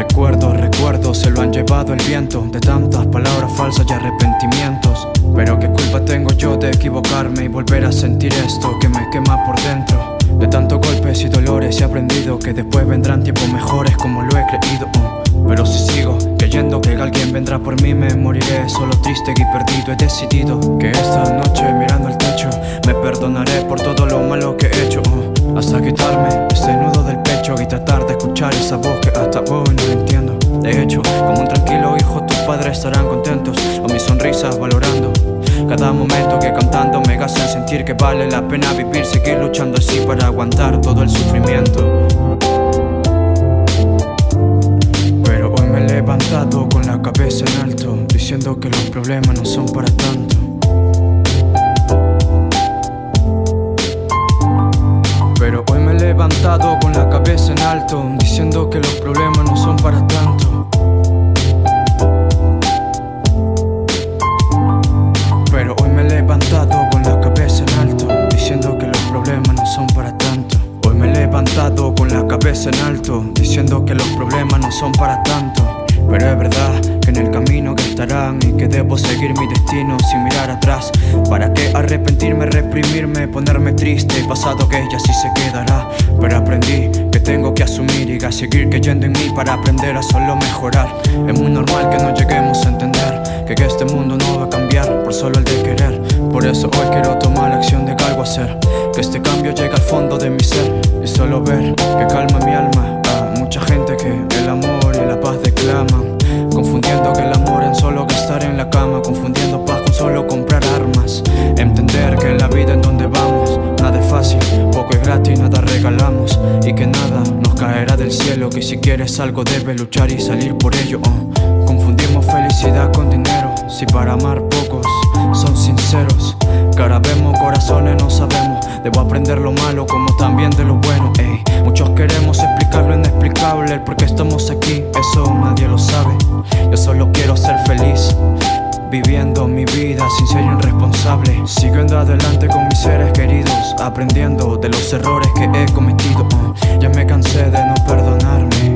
Recuerdo, recuerdo, se lo han llevado el viento De tantas palabras falsas y arrepentimientos Pero qué culpa tengo yo de equivocarme Y volver a sentir esto que me quema por dentro De tantos golpes y dolores he aprendido Que después vendrán tiempos mejores como lo he creído. Pero si sigo creyendo que alguien vendrá por mí Me moriré solo triste y perdido He decidido que esta noche mirando al techo Me perdonaré por todo lo malo que he hecho. Hasta quitarme este nudo estarán contentos Con mis sonrisas valorando. Cada momento que cantando me hacen sentir que vale la pena vivir Seguir luchando así para aguantar todo el sufrimiento. Pero hoy me he levantado con la cabeza en alto Diciendo que los problemas no son para tanto. Pero hoy me he levantado con la cabeza en alto Diciendo que los problemas no son para tanto con la cabeza en alto Diciendo que los problemas no son para tanto. Pero es verdad que en el camino que estarán Y que debo seguir mi destino sin mirar atrás. ¿Para qué arrepentirme, reprimirme, ponerme triste? Pasado que ya sí se quedará Pero aprendí que tengo que asumir y a seguir creyendo en mí Para aprender a solo mejorar. Es muy normal que no lleguemos a entender Que este mundo no va a cambiar por solo el de querer. Por eso hoy quiero tomar la acción de que algo hacer Que este cambio llegue al fondo de mi ser. Y solo ver que calma mi alma. A mucha gente que el amor y la paz declaman Confundiendo que el amor es solo estar en la cama. Confundiendo paz con solo comprar armas. Entender que en la vida en donde vamos Nada es fácil, poco es gratis, nada regalamos. Y que nada nos caerá del cielo Que si quieres algo debes luchar y salir por ello. Oh. Confundimos felicidad con dinero. Si para amar pocos son sinceros ahora vemos corazones no sabemos Debo aprender lo malo como también de lo bueno. Muchos queremos explicar lo inexplicable El por qué estamos aquí, eso nadie lo sabe Yo solo quiero ser feliz Viviendo mi vida sin ser irresponsable Siguiendo adelante con mis seres queridos Aprendiendo de los errores que he cometido. Ya me cansé de no perdonarme